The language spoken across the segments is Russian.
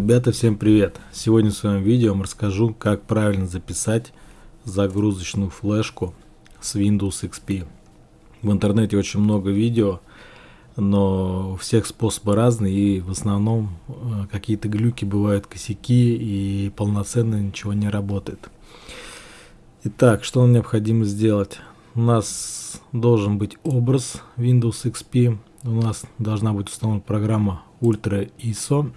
Ребята, всем привет! Сегодня в своем видео вам расскажу, как правильно записать загрузочную флешку с Windows XP. В интернете очень много видео, но у всех способы разные и в основном э, какие-то глюки бывают, косяки и полноценно ничего не работает. Итак, что нам необходимо сделать? У нас должен быть образ Windows XP, у нас должна быть установлена программа Ultra ISO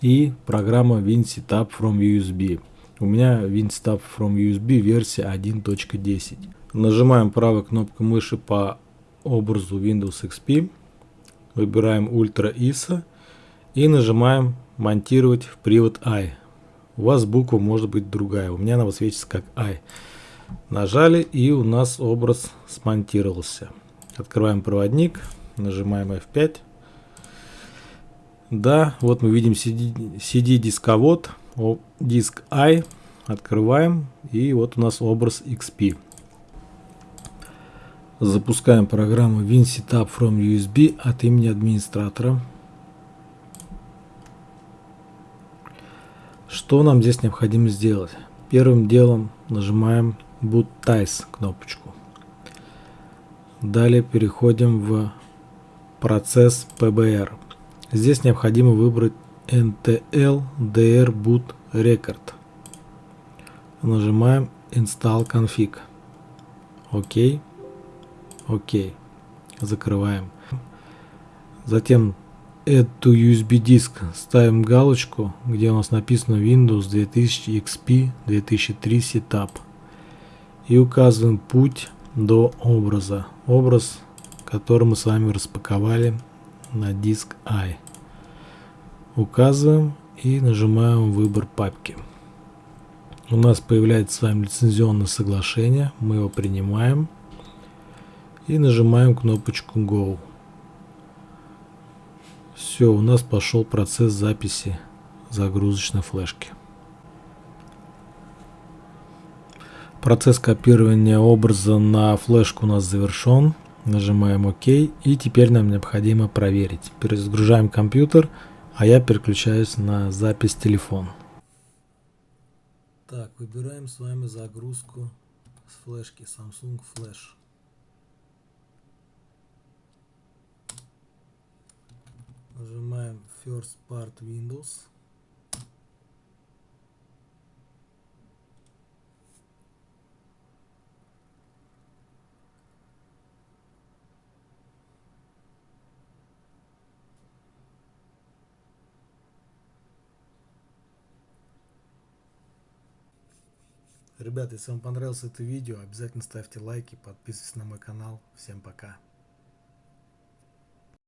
и программа WinSetup from USB. У меня WinSetup from USB версия 1.10. Нажимаем правой кнопкой мыши по образу Windows XP, выбираем Ultra ISO и нажимаем монтировать в привод I. У вас буква может быть другая, у меня она высвечивается как I. Нажали и у нас образ смонтировался. Открываем проводник, нажимаем F5 да, вот мы видим CD, CD дисковод, диск I, открываем, и вот у нас образ XP. Запускаем программу WinSetup from USB от имени администратора. Что нам здесь необходимо сделать? Первым делом нажимаем Boot Ties кнопочку. Далее переходим в процесс PBR. Здесь необходимо выбрать NTL DR Boot Record. Нажимаем Install Config. ОК. ОК. Закрываем. Затем Add to USB Disk ставим галочку, где у нас написано Windows 2000 XP 2003 Setup. И указываем путь до образа. Образ, который мы с вами распаковали на диск I. Указываем и нажимаем выбор папки. У нас появляется с вами лицензионное соглашение. Мы его принимаем. И нажимаем кнопочку Go. Все, у нас пошел процесс записи загрузочной флешки. Процесс копирования образа на флешку у нас завершен. Нажимаем ОК. И теперь нам необходимо проверить. Перезагружаем компьютер, а я переключаюсь на запись телефон. Так, выбираем с вами загрузку с флешки Samsung Flash. Нажимаем First Part Windows. Ребята, если вам понравилось это видео, обязательно ставьте лайки, подписывайтесь на мой канал. Всем пока.